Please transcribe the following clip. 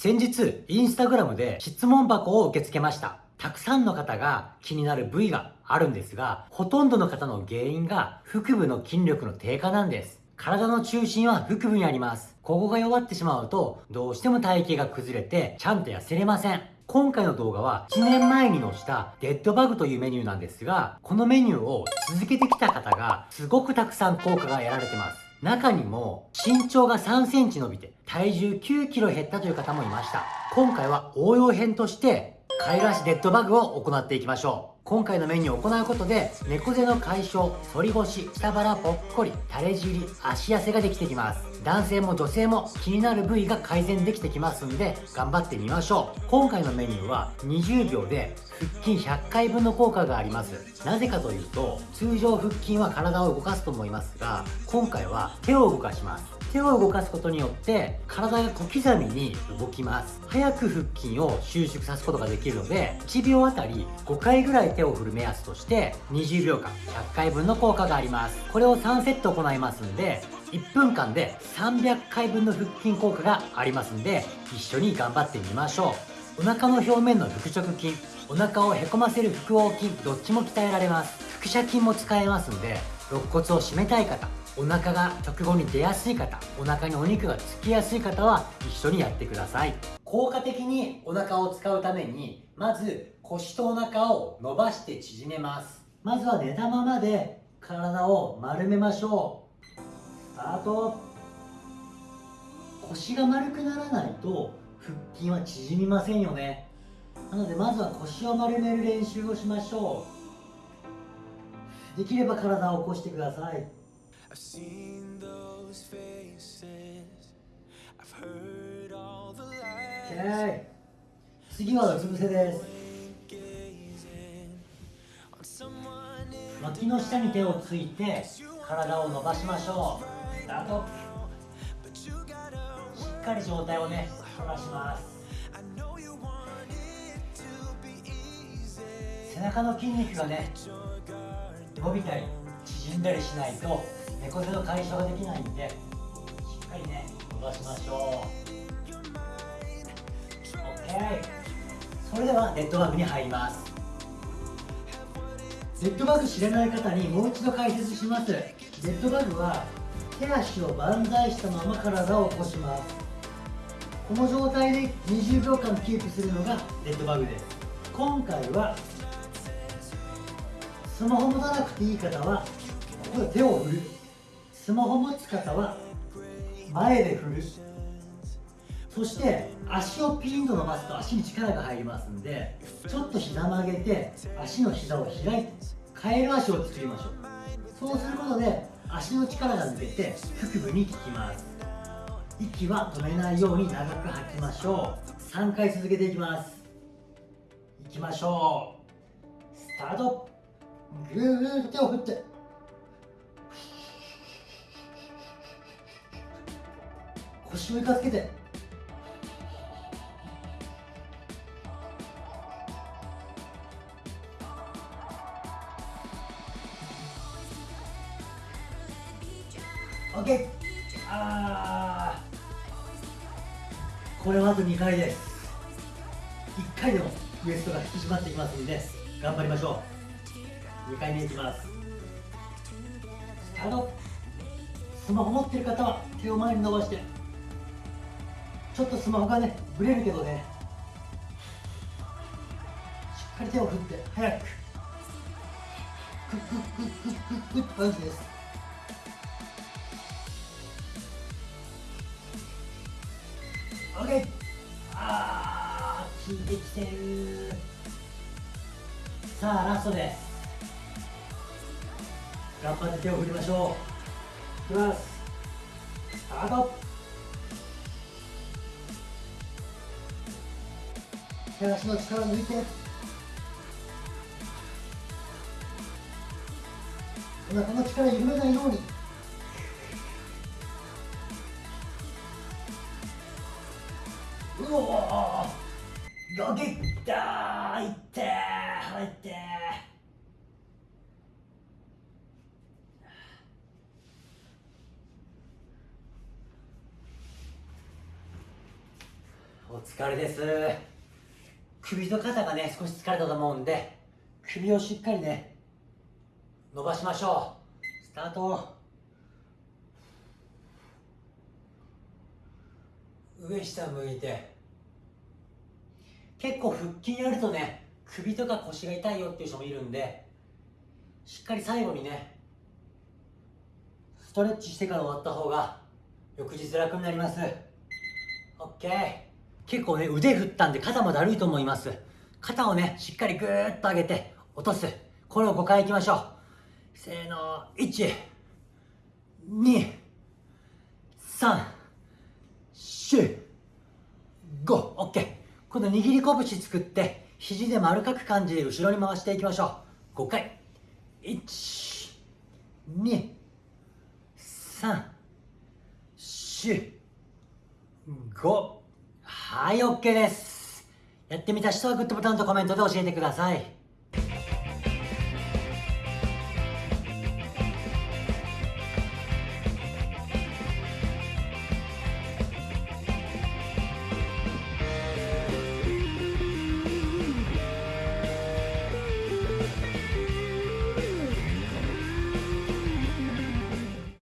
先日、インスタグラムで質問箱を受け付けました。たくさんの方が気になる部位があるんですが、ほとんどの方の原因が腹部の筋力の低下なんです。体の中心は腹部にあります。ここが弱ってしまうと、どうしても体型が崩れて、ちゃんと痩せれません。今回の動画は1年前に載したデッドバグというメニューなんですが、このメニューを続けてきた方がすごくたくさん効果が得られてます。中にも身長が3センチ伸びて体重9キロ減ったという方もいました。今回は応用編としてカイラシデッドバグを行っていきましょう。今回のメニューを行うことで猫背の解消反り腰下腹ぽっこり垂れ尻足痩せができてきます。男性も女性も気になる部位が改善できてきますんで頑張ってみましょう。今回のメニューは20秒で腹筋100回分の効果があります。なぜかというと通常腹筋は体を動かすと思いますが今回は手を動かします。手を動かすことによって体が小刻みに動きます。早く腹筋を収縮さすことができるので1秒あたり5回ぐらい手を振る目安として20秒間100回分の効果があります。これを3セット行いますんで1分間で300回分の腹筋効果がありますんで一緒に頑張ってみましょう。お腹の表面の腹直筋お腹をへこませる腹横筋どっちも鍛えられます。腹斜筋も使えますんで肋骨を締めたい方お腹が直後に出やすい方お腹にお肉がつきやすい方は一緒にやってください。効果的にお腹を使うためにまず腰とお腹を伸ばして縮めます。まずは寝たままで体を丸めましょう。スタート腰が丸くならないと腹筋は縮みませんよね。なのでまずは腰を丸める練習をしましょう。できれば体を起こしてください。I've seen those faces. I've heard all the lies. 次はうつ伏せです。脇の下に手をついて体を伸ばしましょう。スタート。しっかり状態をね伸ばします。背中の筋肉がね伸びたり縮んだりしないと猫背の解消ができないんでしっかりね伸ばしましょう。OK それではデッドバグに入ります。デッドバグ知らない方にもう一度解説します。デッドバグは手足を万歳したまま体を起こします。この状態で20秒間キープするのがデッドバグです。今回はスマホ持たなくていい方はここで手を振る。スマホ持つ方は前で振る。そして足をピンと伸ばすと足に力が入りますんでちょっと膝曲げて足の膝を開いてカエル足を作りましょう。そうすることで足の力が抜けて腹部に効きます。息は止めないように長く吐きましょう。3回続けていきます。いきましょう。スタート。ぐーっと手を振って。腰を床つけて。オッケー。あこれはあと2回です。1回でもウエストが引き締まってきますんで頑張りましょう。2回目いきます。スタートスマホ持ってる方は手を前に伸ばして。ちょっとスマホがねブレるけどね。しっかり手を振って早く。クックックックックックッパンチです OK あー効いてきてるさあラストです頑張って手を振りましょういきますスタート手足の力抜いて。お腹の力緩めないように。うおよけったいって入ってお疲れです。首と肩がね少し疲れたと思うんで首をしっかりね伸ばしましょう。スタート。上下向いて。結構腹筋やるとね首とか腰が痛いよっていう人もいるんでしっかり最後にねストレッチしてから終わった方が翌日楽になります。OK 結構ね腕振ったんで肩もだるいと思います。肩をねしっかりグーッと上げて落とす。これを5回いきましょう。せーの。1 2 3 4 5 OK 今度握り拳作って肘で丸かく感じで後ろに回していきましょう。5回。1 2 3 4 5はい OK です。やってみた人はグッドボタンとコメントで教えてください。